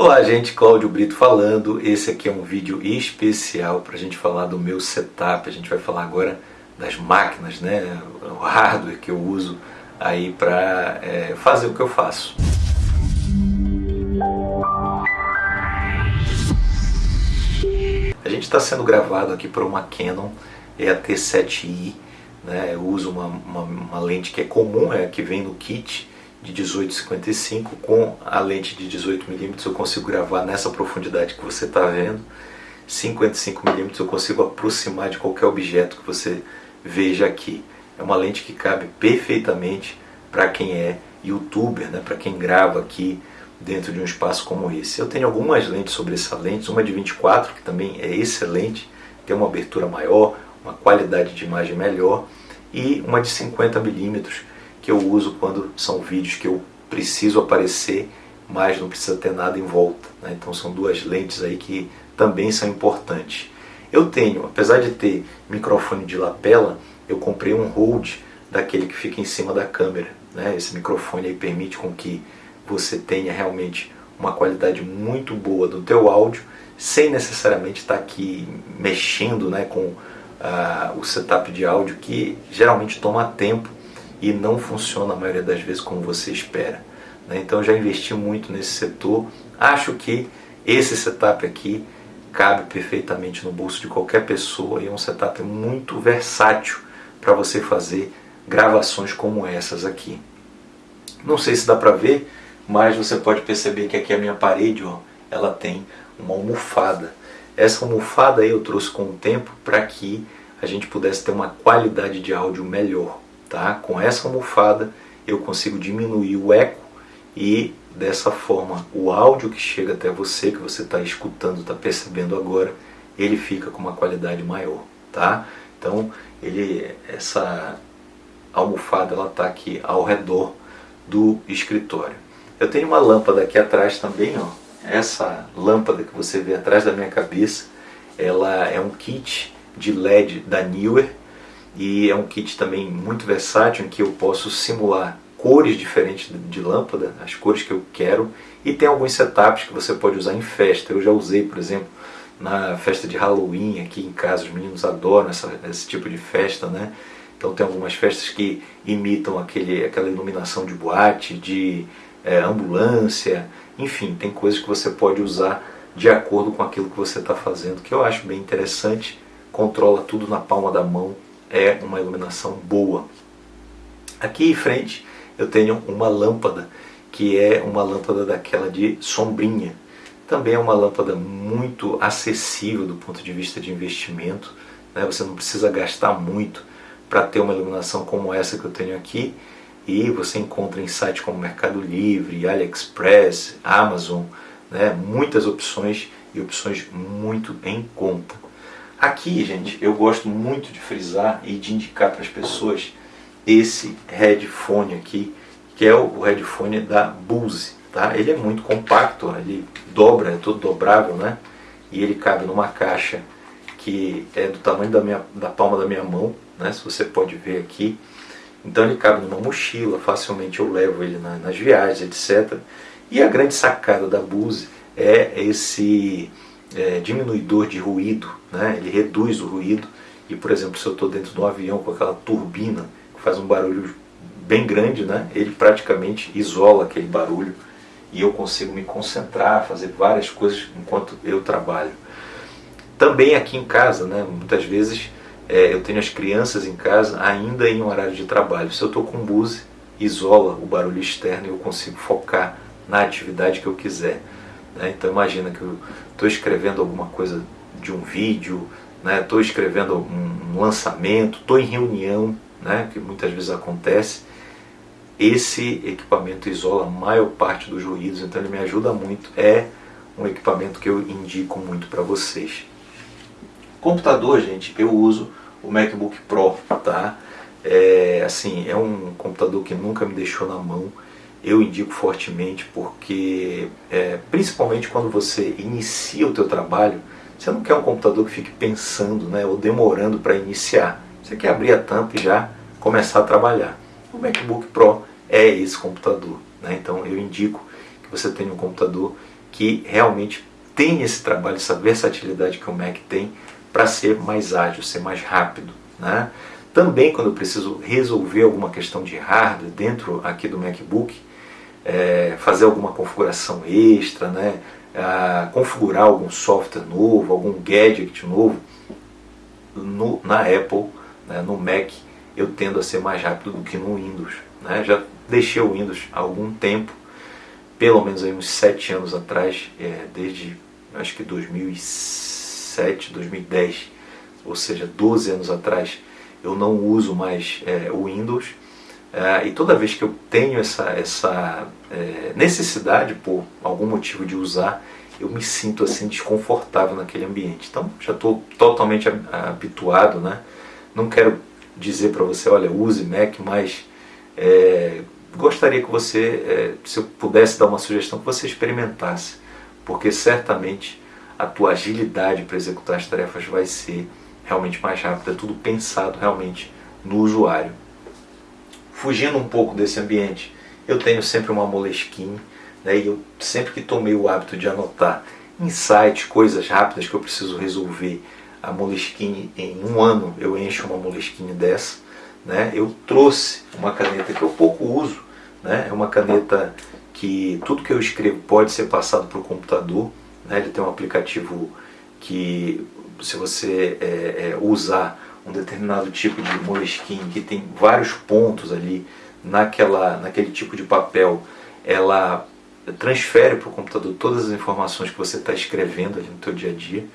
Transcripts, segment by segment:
Olá gente, Cláudio Brito falando. Esse aqui é um vídeo especial para a gente falar do meu setup. A gente vai falar agora das máquinas, né? o hardware que eu uso aí para é, fazer o que eu faço. A gente está sendo gravado aqui por uma Canon EAT7i. Né? Eu uso uma, uma, uma lente que é comum, é que vem no kit de 18,55 com a lente de 18mm eu consigo gravar nessa profundidade que você está vendo 55mm eu consigo aproximar de qualquer objeto que você veja aqui é uma lente que cabe perfeitamente para quem é youtuber, né? para quem grava aqui dentro de um espaço como esse. Eu tenho algumas lentes sobre essa lente, uma de 24 que também é excelente, tem uma abertura maior, uma qualidade de imagem melhor e uma de 50mm que eu uso quando são vídeos que eu preciso aparecer, mas não precisa ter nada em volta. Né? Então são duas lentes aí que também são importantes. Eu tenho, apesar de ter microfone de lapela, eu comprei um hold daquele que fica em cima da câmera. Né? Esse microfone aí permite com que você tenha realmente uma qualidade muito boa do teu áudio, sem necessariamente estar aqui mexendo né, com uh, o setup de áudio, que geralmente toma tempo e não funciona a maioria das vezes como você espera. Né? Então já investi muito nesse setor. Acho que esse setup aqui cabe perfeitamente no bolso de qualquer pessoa e é um setup muito versátil para você fazer gravações como essas aqui. Não sei se dá para ver, mas você pode perceber que aqui a minha parede ó, ela tem uma almofada. Essa almofada aí eu trouxe com o tempo para que a gente pudesse ter uma qualidade de áudio melhor tá? Com essa almofada eu consigo diminuir o eco e dessa forma o áudio que chega até você, que você está escutando, está percebendo agora, ele fica com uma qualidade maior, tá? Então ele, essa almofada está aqui ao redor do escritório. Eu tenho uma lâmpada aqui atrás também, ó. Essa lâmpada que você vê atrás da minha cabeça, ela é um kit de LED da Newer e é um kit também muito versátil em que eu posso simular cores diferentes de lâmpada, as cores que eu quero, e tem alguns setups que você pode usar em festa. Eu já usei, por exemplo, na festa de Halloween aqui em casa, os meninos adoram essa, esse tipo de festa, né? Então tem algumas festas que imitam aquele, aquela iluminação de boate, de é, ambulância, enfim, tem coisas que você pode usar de acordo com aquilo que você está fazendo, que eu acho bem interessante, controla tudo na palma da mão, é uma iluminação boa. Aqui em frente eu tenho uma lâmpada, que é uma lâmpada daquela de sombrinha. Também é uma lâmpada muito acessível do ponto de vista de investimento. Né? Você não precisa gastar muito para ter uma iluminação como essa que eu tenho aqui. E você encontra em sites como Mercado Livre, AliExpress, Amazon, né? muitas opções e opções muito em conta. Aqui, gente, eu gosto muito de frisar e de indicar para as pessoas esse headphone aqui, que é o headphone da Bose. Tá? Ele é muito compacto, ele dobra, é todo dobrável, né? E ele cabe numa caixa que é do tamanho da, minha, da palma da minha mão, né? Se você pode ver aqui. Então ele cabe numa mochila, facilmente eu levo ele na, nas viagens, etc. E a grande sacada da Bose é esse é, diminuidor de ruído, né? ele reduz o ruído. E, por exemplo, se eu estou dentro de um avião com aquela turbina que faz um barulho bem grande, né? ele praticamente isola aquele barulho e eu consigo me concentrar, fazer várias coisas enquanto eu trabalho. Também aqui em casa, né? muitas vezes é, eu tenho as crianças em casa ainda em um horário de trabalho. Se eu estou com Bose, isola o barulho externo e eu consigo focar na atividade que eu quiser. Né? Então imagina que eu estou escrevendo alguma coisa de um vídeo, estou né? escrevendo um lançamento, estou em reunião, né? que muitas vezes acontece. Esse equipamento isola a maior parte dos ruídos, então ele me ajuda muito. É um equipamento que eu indico muito para vocês. Computador, gente, eu uso o MacBook Pro, tá? É, assim, é um computador que nunca me deixou na mão eu indico fortemente porque, é, principalmente quando você inicia o teu trabalho, você não quer um computador que fique pensando né, ou demorando para iniciar. Você quer abrir a tampa e já começar a trabalhar. O MacBook Pro é esse computador. Né? Então eu indico que você tenha um computador que realmente tem esse trabalho, essa versatilidade que o Mac tem para ser mais ágil, ser mais rápido. Né? Também quando eu preciso resolver alguma questão de hardware dentro aqui do MacBook, é, fazer alguma configuração extra, né? configurar algum software novo, algum gadget novo, no, na Apple, né, no Mac, eu tendo a ser mais rápido do que no Windows. Né? Já deixei o Windows há algum tempo, pelo menos aí uns 7 anos atrás, é, desde acho que 2007, 2010, ou seja, 12 anos atrás, eu não uso mais é, o Windows. É, e toda vez que eu tenho essa, essa é, necessidade, por algum motivo de usar, eu me sinto assim desconfortável naquele ambiente. Então já estou totalmente habituado, né? Não quero dizer para você, olha, use Mac, mas é, gostaria que você, é, se eu pudesse dar uma sugestão, que você experimentasse, porque certamente a tua agilidade para executar as tarefas vai ser realmente mais rápida, tudo pensado realmente no usuário. Fugindo um pouco desse ambiente, eu tenho sempre uma Moleskine, né, e eu sempre que tomei o hábito de anotar insights, coisas rápidas que eu preciso resolver, a Moleskine em um ano eu encho uma Moleskine dessa, né, eu trouxe uma caneta que eu pouco uso, né, é uma caneta que tudo que eu escrevo pode ser passado para o computador, né, ele tem um aplicativo que se você é, é, usar um determinado tipo de Moleskine que tem vários pontos ali naquela, naquele tipo de papel, ela transfere para o computador todas as informações que você está escrevendo ali no teu dia a dia.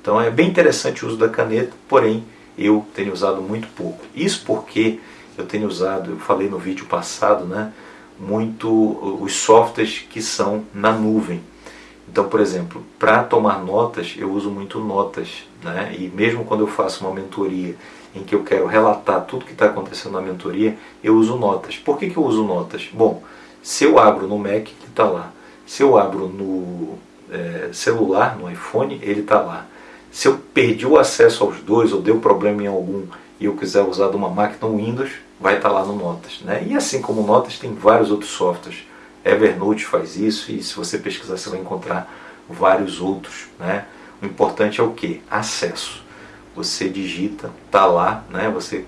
Então é bem interessante o uso da caneta, porém eu tenho usado muito pouco. Isso porque eu tenho usado, eu falei no vídeo passado, né, muito os softwares que são na nuvem. Então, por exemplo, para tomar notas, eu uso muito notas. Né? E mesmo quando eu faço uma mentoria em que eu quero relatar tudo que está acontecendo na mentoria, eu uso notas. Por que, que eu uso notas? Bom, se eu abro no Mac, ele está lá. Se eu abro no é, celular, no iPhone, ele está lá. Se eu perdi o acesso aos dois ou deu problema em algum e eu quiser usar de uma máquina Windows, vai estar tá lá no Notas. Né? E assim como Notas, tem vários outros softwares. Evernote faz isso e se você pesquisar você vai encontrar vários outros. Né? O importante é o que? Acesso. Você digita, está lá, né? você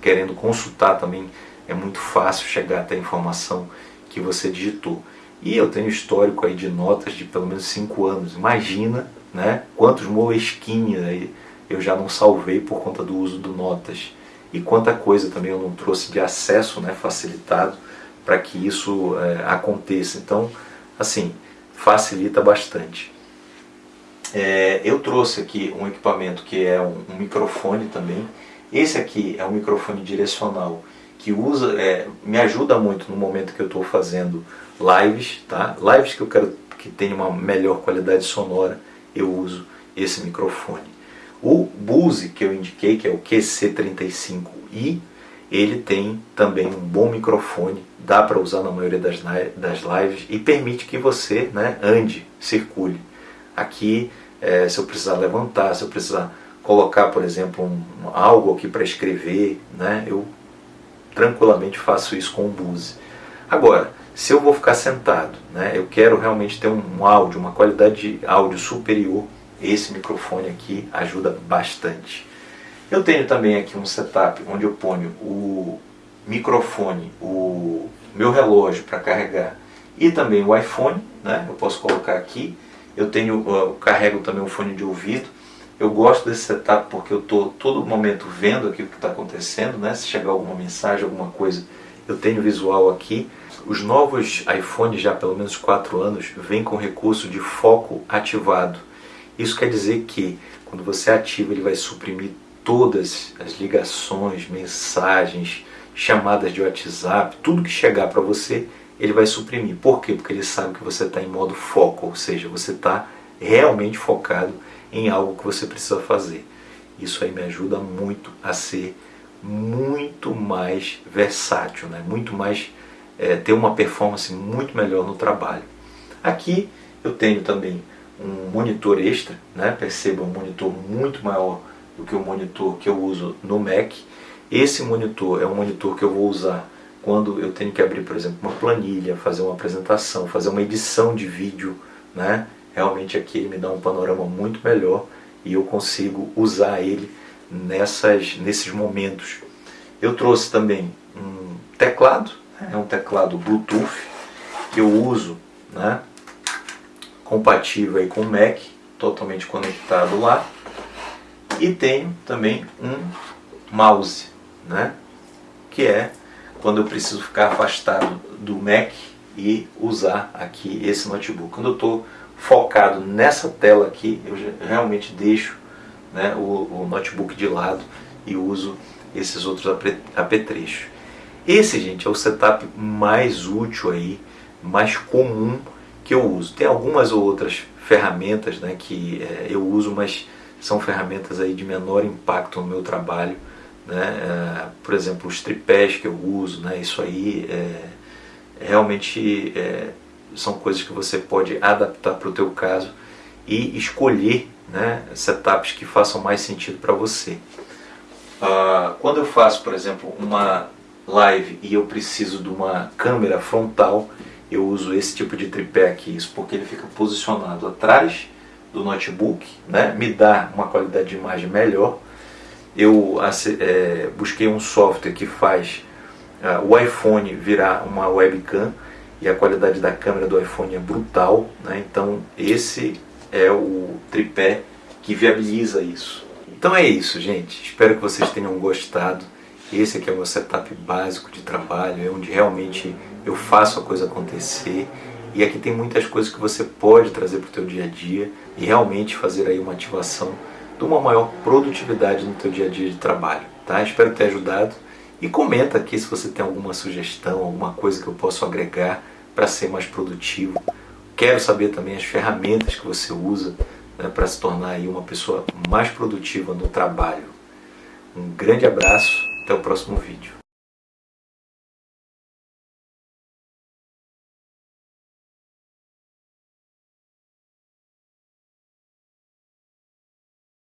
querendo consultar também é muito fácil chegar até a informação que você digitou. E eu tenho histórico aí de notas de pelo menos 5 anos. Imagina né, quantos Moleskine aí eu já não salvei por conta do uso do Notas. E quanta coisa também eu não trouxe de acesso né, facilitado para que isso é, aconteça. Então, assim, facilita bastante. É, eu trouxe aqui um equipamento que é um, um, microfone também. Esse aqui é um microfone direcional que usa, é, me ajuda muito no momento que eu estou fazendo lives, tá? Lives que eu quero que tenha uma melhor qualidade sonora, eu uso esse microfone. O Bose que eu indiquei, que é o QC35i, ele tem também um bom microfone, dá para usar na maioria das, das lives e permite que você né, ande, circule. Aqui, é, se eu precisar levantar, se eu precisar colocar, por exemplo, um, algo aqui para escrever, né, eu tranquilamente faço isso com o Bose. Agora, se eu vou ficar sentado, né, eu quero realmente ter um, um áudio, uma qualidade de áudio superior, esse microfone aqui ajuda bastante. Eu tenho também aqui um setup onde eu ponho o microfone, o meu relógio para carregar e também o iPhone, né? eu posso colocar aqui. Eu tenho, eu carrego também um fone de ouvido. Eu gosto desse setup porque eu estou todo momento vendo aqui o que está acontecendo, né? se chegar alguma mensagem, alguma coisa, eu tenho visual aqui. Os novos iPhones, já pelo menos 4 anos, vêm com recurso de foco ativado. Isso quer dizer que quando você ativa, ele vai suprimir todas as ligações, mensagens, chamadas de WhatsApp, tudo que chegar para você, ele vai suprimir. Por quê? Porque ele sabe que você está em modo foco, ou seja, você está realmente focado em algo que você precisa fazer. Isso aí me ajuda muito a ser muito mais versátil, né? muito mais é, ter uma performance muito melhor no trabalho. Aqui eu tenho também um monitor extra, né? perceba um monitor muito maior do que o monitor que eu uso no Mac. Esse monitor é um monitor que eu vou usar quando eu tenho que abrir, por exemplo, uma planilha, fazer uma apresentação, fazer uma edição de vídeo né? Realmente aqui ele me dá um panorama muito melhor e eu consigo usar ele nessas, nesses momentos. Eu trouxe também um teclado, né? é um teclado Bluetooth que eu uso, né? compatível aí com o Mac, totalmente conectado lá. E tenho também um mouse, né? que é quando eu preciso ficar afastado do Mac e usar aqui esse notebook. Quando eu estou focado nessa tela aqui, eu realmente deixo né, o, o notebook de lado e uso esses outros apetrechos. Esse, gente, é o setup mais útil aí, mais comum que eu uso. Tem algumas outras ferramentas né, que é, eu uso, mas são ferramentas aí de menor impacto no meu trabalho. Né? É, por exemplo, os tripés que eu uso, né? isso aí é, realmente é, são coisas que você pode adaptar para o teu caso e escolher né, setups que façam mais sentido para você. Uh, quando eu faço, por exemplo, uma live e eu preciso de uma câmera frontal, eu uso esse tipo de tripé aqui, isso porque ele fica posicionado atrás do notebook, né, me dá uma qualidade de imagem melhor. Eu é, busquei um software que faz uh, o iPhone virar uma webcam e a qualidade da câmera do iPhone é brutal, né? então esse é o tripé que viabiliza isso. Então é isso, gente. Espero que vocês tenham gostado. Esse aqui é o meu setup básico de trabalho, é onde realmente eu faço a coisa acontecer. E aqui tem muitas coisas que você pode trazer para o teu dia a dia e realmente fazer aí uma ativação de uma maior produtividade no teu dia a dia de trabalho. Tá? Espero ter ajudado. E comenta aqui se você tem alguma sugestão, alguma coisa que eu possa agregar para ser mais produtivo. Quero saber também as ferramentas que você usa né, para se tornar aí uma pessoa mais produtiva no trabalho. Um grande abraço, até o próximo vídeo.